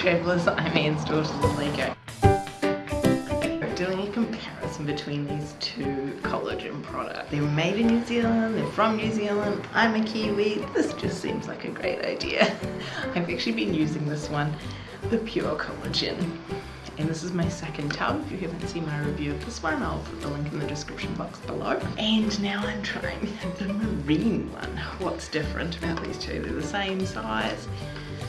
Travellers, I'm Anne Stores in Lego. Doing a comparison between these two collagen products. They're made in New Zealand, they're from New Zealand, I'm a Kiwi, this just seems like a great idea. I've actually been using this one, the Pure Collagen. And this is my second tub. If you haven't seen my review of this one, I'll put the link in the description box below. And now I'm trying the marine one. What's different about these two? They're the same size,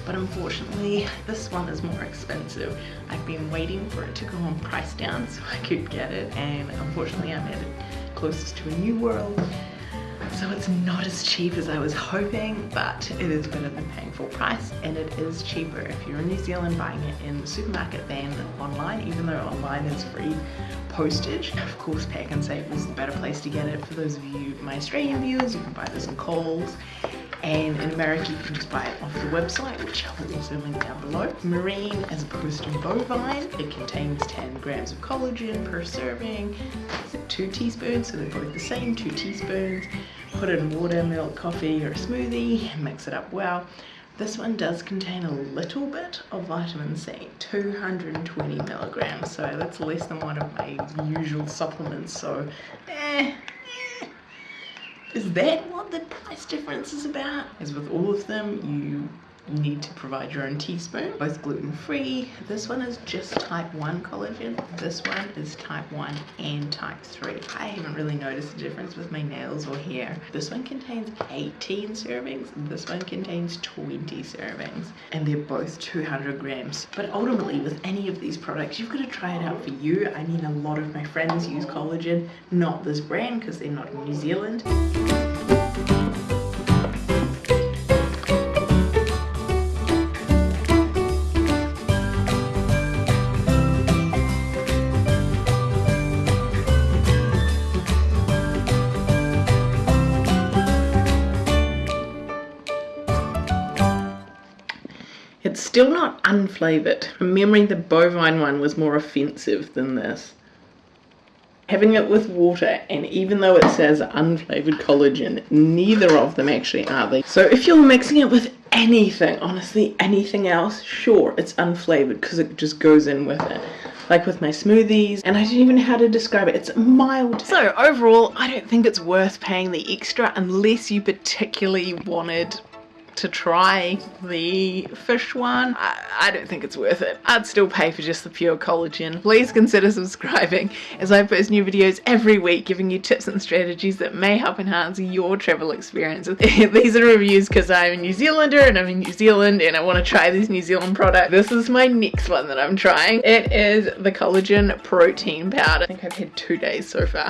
but unfortunately this one is more expensive. I've been waiting for it to go on price down so I could get it and unfortunately I'm at it closest to a New World so it's not as cheap as I was hoping but it is better than paying full price and it is cheaper if you're in New Zealand buying it in the supermarket than online even though online is free postage. Of course Pack and Pak'nSave is the better place to get it for those of you my Australian viewers you can buy this in Coles and in America you can just buy it off the website which I will also link down below. Marine as opposed to bovine, it contains 10 grams of collagen per serving, two teaspoons so they're both the same, two teaspoons. Put in water, milk, coffee or a smoothie, mix it up well. This one does contain a little bit of vitamin C, 220 milligrams, so that's less than one of my usual supplements, so eh, is that what the price difference is about? As with all of them, you need to provide your own teaspoon, both gluten-free. This one is just type 1 collagen. This one is type 1 and type 3. I haven't really noticed a difference with my nails or hair. This one contains 18 servings, this one contains 20 servings, and they're both 200 grams. But ultimately, with any of these products, you've got to try it out for you. I mean, a lot of my friends use collagen, not this brand because they're not in New Zealand. It's still not unflavoured. From memory, the bovine one was more offensive than this. Having it with water, and even though it says unflavoured collagen, neither of them actually are they. So if you're mixing it with anything, honestly anything else, sure, it's unflavoured because it just goes in with it like with my smoothies and I don't even know how to describe it it's mild so overall I don't think it's worth paying the extra unless you particularly wanted to try the fish one. I, I, don't think it's worth it. I'd still pay for just the pure collagen. Please consider subscribing as I post new videos every week giving you tips and strategies that may help enhance your travel experiences. These are reviews because I'm a New Zealander and I'm in New Zealand and I want to try these New Zealand products. This is my next one that I'm trying. It is the collagen protein powder. I think I've had two days so far.